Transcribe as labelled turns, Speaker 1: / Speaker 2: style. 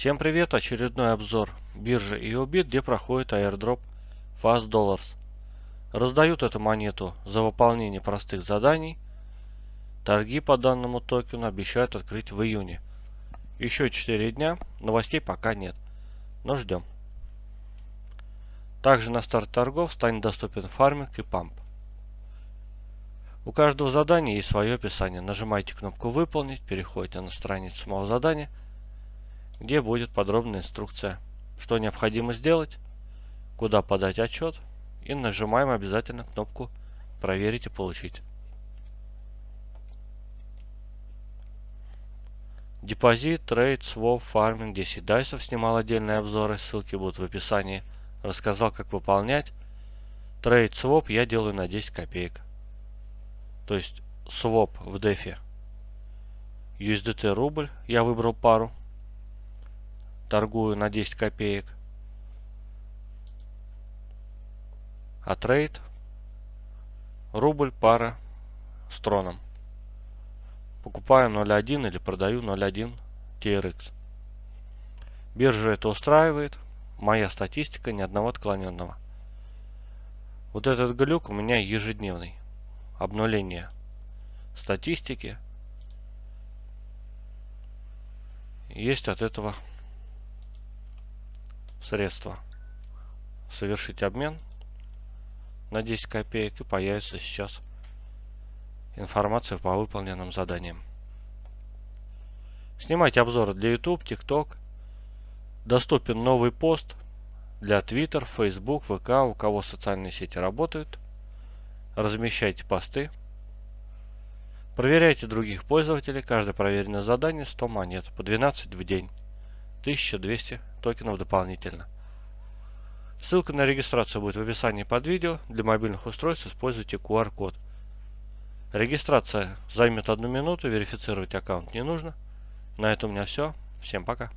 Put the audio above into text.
Speaker 1: Всем привет! Очередной обзор биржи EOBIT, где проходит airdrop Fast Dollars. Раздают эту монету за выполнение простых заданий. Торги по данному токену обещают открыть в июне. Еще 4 дня, новостей пока нет, но ждем. Также на старт торгов станет доступен фарминг и памп. У каждого задания есть свое описание. Нажимаете кнопку «Выполнить», переходите на страницу самого задания – где будет подробная инструкция, что необходимо сделать, куда подать отчет и нажимаем обязательно кнопку «Проверить и получить». Депозит, trade, своп, фарминг, 10 дайсов снимал отдельные обзоры, ссылки будут в описании. Рассказал, как выполнять. Trade, своп я делаю на 10 копеек. То есть своп в DeFi. USDT рубль, я выбрал пару торгую на 10 копеек. А трейд рубль пара с троном. Покупаю 0.1 или продаю 0.1 TRX. Биржа это устраивает. Моя статистика ни одного отклоненного. Вот этот глюк у меня ежедневный. Обнуление статистики. Есть от этого средства. Совершить обмен на 10 копеек и появится сейчас информация по выполненным заданиям. Снимайте обзоры для YouTube, TikTok. Доступен новый пост для Twitter, Facebook, ВК, у кого социальные сети работают. Размещайте посты. Проверяйте других пользователей. Каждое проверенное задание 100 монет, по 12 в день. 1200 токенов дополнительно. Ссылка на регистрацию будет в описании под видео. Для мобильных устройств используйте QR-код. Регистрация займет одну минуту, верифицировать аккаунт не нужно. На этом у меня все. Всем пока.